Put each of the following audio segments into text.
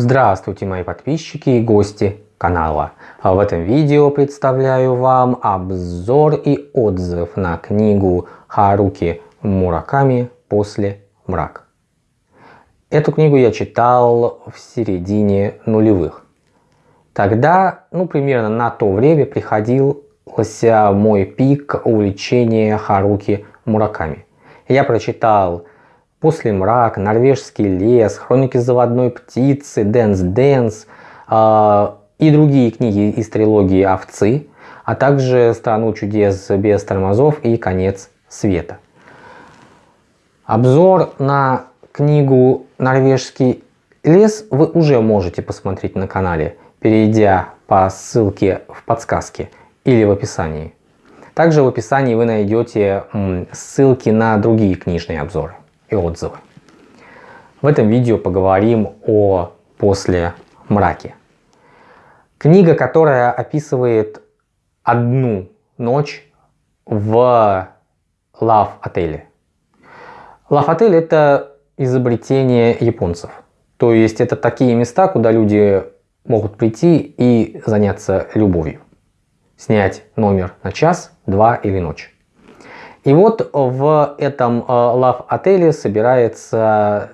Здравствуйте мои подписчики и гости канала. В этом видео представляю вам обзор и отзыв на книгу Харуки Мураками «После мрак». Эту книгу я читал в середине нулевых. Тогда, ну примерно на то время приходился мой пик увлечения Харуки Мураками. Я прочитал «Послемрак», «Норвежский лес», «Хроники заводной птицы», «Дэнс Дэнс» э, и другие книги из трилогии «Овцы», а также «Страну чудес без тормозов» и «Конец света». Обзор на книгу «Норвежский лес» вы уже можете посмотреть на канале, перейдя по ссылке в подсказке или в описании. Также в описании вы найдете ссылки на другие книжные обзоры и отзывы. В этом видео поговорим о «После мраке». Книга, которая описывает одну ночь в лав-отеле. Лав-отель это изобретение японцев. То есть это такие места, куда люди могут прийти и заняться любовью. Снять номер на час, два или ночь. И вот в этом э, лав-отеле собирается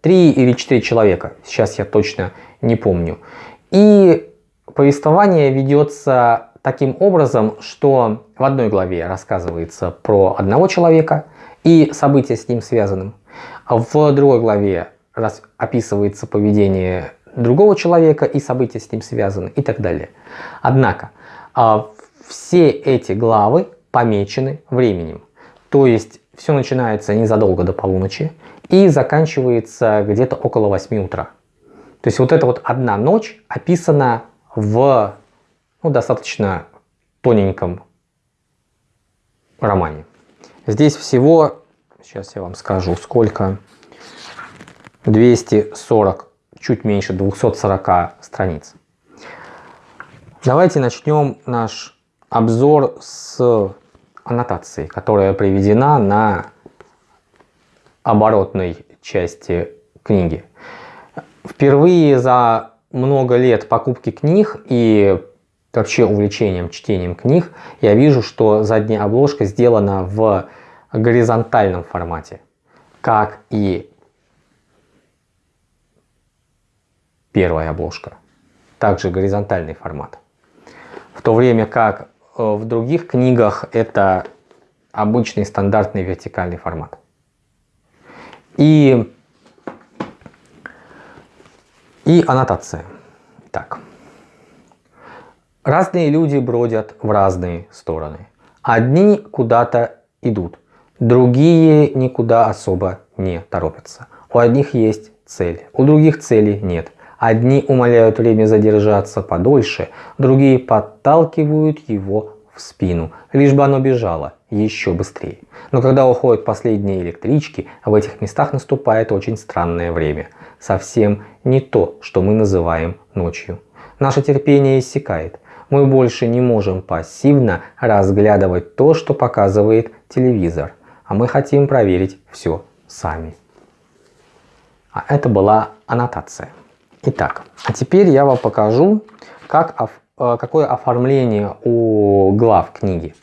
3 или 4 человека. Сейчас я точно не помню. И повествование ведется таким образом, что в одной главе рассказывается про одного человека и события с ним связанным. В другой главе описывается поведение другого человека и события с ним связаны и так далее. Однако а, все эти главы помечены временем. То есть все начинается незадолго до полуночи и заканчивается где-то около 8 утра. То есть вот эта вот одна ночь описана в ну, достаточно тоненьком романе. Здесь всего, сейчас я вам скажу, сколько, 240, чуть меньше 240 страниц. Давайте начнем наш обзор с аннотации, которая приведена на оборотной части книги. Впервые за много лет покупки книг и вообще увлечением чтением книг я вижу, что задняя обложка сделана в горизонтальном формате, как и первая обложка. Также горизонтальный формат. В то время как в других книгах это обычный стандартный вертикальный формат. И, и аннотация. Так. Разные люди бродят в разные стороны. Одни куда-то идут, другие никуда особо не торопятся. У одних есть цель, у других цели нет. Одни умоляют время задержаться подольше, другие подталкивают его в спину, лишь бы оно бежало еще быстрее. Но когда уходят последние электрички, в этих местах наступает очень странное время. Совсем не то, что мы называем ночью. Наше терпение иссякает. Мы больше не можем пассивно разглядывать то, что показывает телевизор. А мы хотим проверить все сами. А это была аннотация. Итак, а теперь я вам покажу, как, э, какое оформление у глав книги.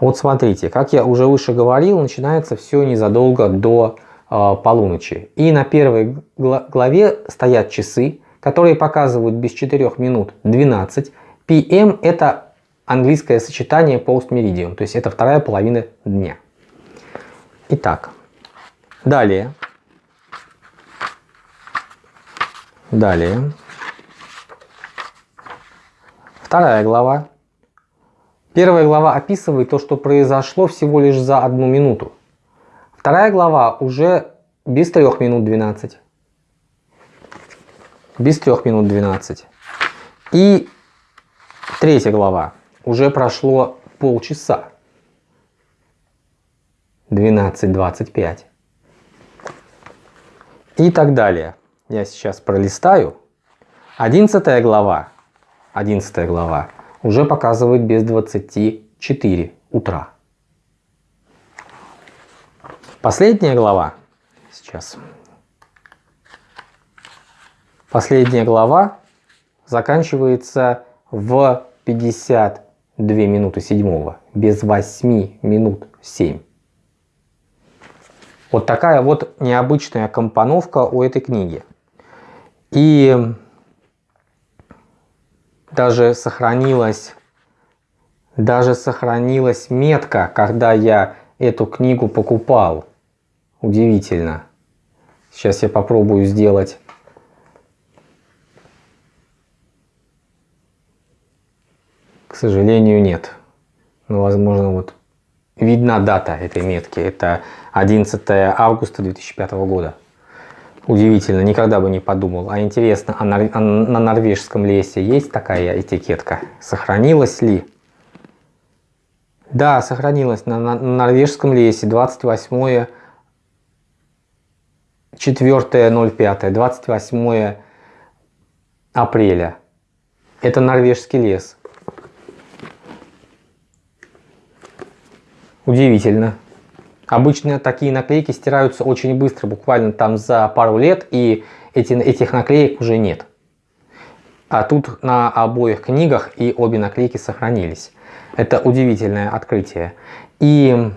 Вот смотрите, как я уже выше говорил, начинается все незадолго до э, полуночи. И на первой главе стоят часы, которые показывают без 4 минут 12. PM это английское сочетание post meridian, то есть это вторая половина дня. Итак, далее. Далее. Вторая глава. Первая глава описывает то, что произошло всего лишь за одну минуту. Вторая глава уже без 3 минут 12. Без 3 минут 12. И третья глава. Уже прошло полчаса. 12.25. И так далее. Я сейчас пролистаю. 11 глава. 11 глава уже показывает без 24 утра. Последняя глава, сейчас, Последняя глава заканчивается в 52 минуты седьмого, без 8 минут 7. Вот такая вот необычная компоновка у этой книги. И даже сохранилась, даже сохранилась метка, когда я эту книгу покупал. Удивительно. Сейчас я попробую сделать К сожалению, нет. Но, возможно, вот видна дата этой метки. Это 11 августа 2005 года. Удивительно, никогда бы не подумал. А интересно, а на, а на норвежском лесе есть такая этикетка? Сохранилась ли? Да, сохранилась на, на, на норвежском лесе 28 4.05, 28 апреля. Это норвежский лес. Удивительно. Обычно такие наклейки стираются очень быстро, буквально там за пару лет, и эти, этих наклеек уже нет. А тут на обоих книгах и обе наклейки сохранились. Это удивительное открытие. И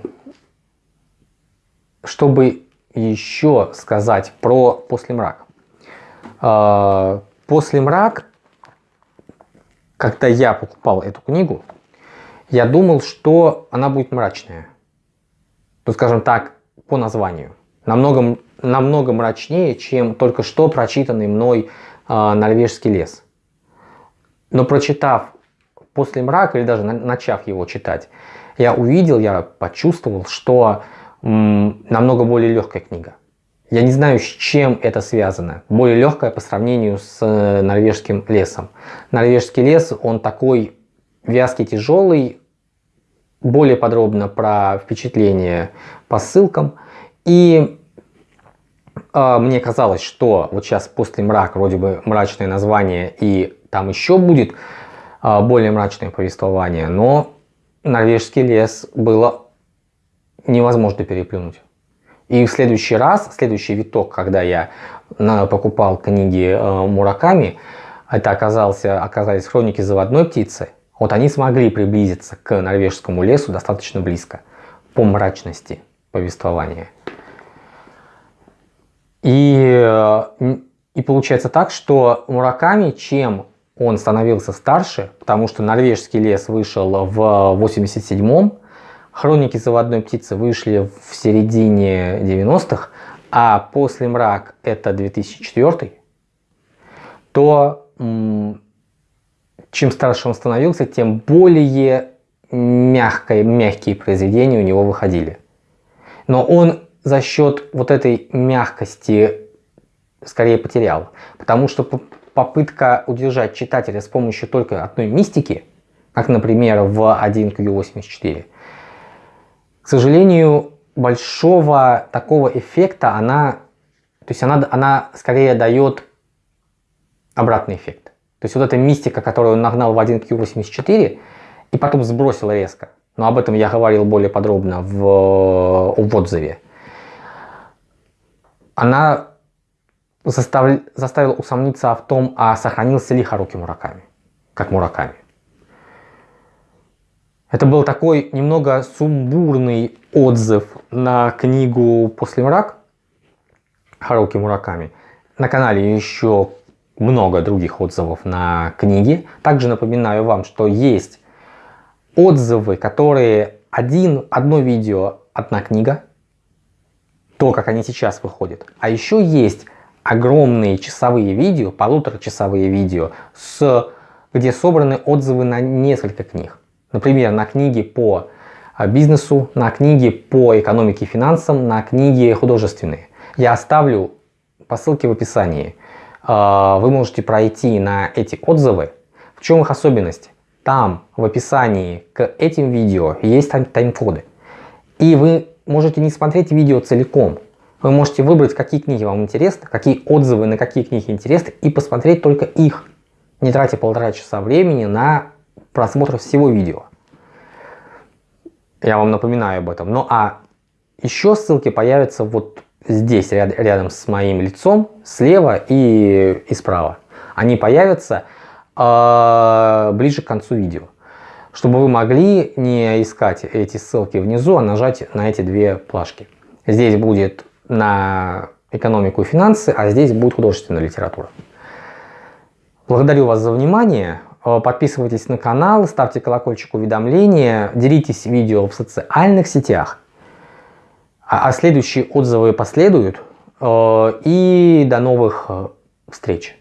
чтобы еще сказать про «После мрак». А, «После мрак», когда я покупал эту книгу, я думал, что она будет мрачная. Ну, скажем так, по названию. Намного, намного мрачнее, чем только что прочитанный мной э, «Норвежский лес». Но прочитав «После мрака» или даже на, начав его читать, я увидел, я почувствовал, что м, намного более легкая книга. Я не знаю, с чем это связано. Более легкая по сравнению с э, норвежским лесом. Норвежский лес, он такой вязкий, тяжелый, более подробно про впечатления по ссылкам. И э, мне казалось, что вот сейчас после мрак вроде бы мрачное название и там еще будет э, более мрачное повествование, но норвежский лес было невозможно переплюнуть. И в следующий раз, следующий виток, когда я покупал книги э, Мураками, это оказался, оказались хроники заводной птицы, вот они смогли приблизиться к норвежскому лесу достаточно близко по мрачности повествования. И, э, и получается так, что Мураками, чем он становился старше, потому что норвежский лес вышел в 87-м, хроники заводной птицы вышли в середине 90-х, а после мрак это 2004, то чем старше он становился, тем более мягкие, мягкие произведения у него выходили. Но он за счет вот этой мягкости скорее потерял. Потому что попытка удержать читателя с помощью только одной мистики, как, например, в 1Q84, к сожалению, большого такого эффекта она, то есть она, она скорее дает обратный эффект. То есть вот эта мистика, которую он нагнал в 1Q84 и потом сбросил резко. Но об этом я говорил более подробно в, в отзыве. Она застав, заставила усомниться в том, а сохранился ли Харуки Мураками, как Мураками. Это был такой немного сумбурный отзыв на книгу «После мрак» Харуки Мураками. На канале еще много других отзывов на книги. Также напоминаю вам, что есть отзывы, которые один, одно видео, одна книга, то, как они сейчас выходят. А еще есть огромные часовые видео, полуторачасовые видео, с, где собраны отзывы на несколько книг. Например, на книги по а, бизнесу, на книги по экономике и финансам, на книги художественные. Я оставлю по ссылке в описании. А, вы можете пройти на эти отзывы. В чем их особенность? Там в описании к этим видео есть тайм-коды. И вы можете не смотреть видео целиком. Вы можете выбрать, какие книги вам интересны, какие отзывы на какие книги интересны и посмотреть только их, не тратя полтора часа времени на просмотр всего видео. Я вам напоминаю об этом. Ну а еще ссылки появятся вот здесь, ряд, рядом с моим лицом, слева и, и справа. Они появятся э, ближе к концу видео. Чтобы вы могли не искать эти ссылки внизу, а нажать на эти две плашки. Здесь будет на экономику и финансы, а здесь будет художественная литература. Благодарю вас за внимание. Подписывайтесь на канал, ставьте колокольчик уведомления, делитесь видео в социальных сетях. А, а следующие отзывы последуют. Э, и до новых э, встреч!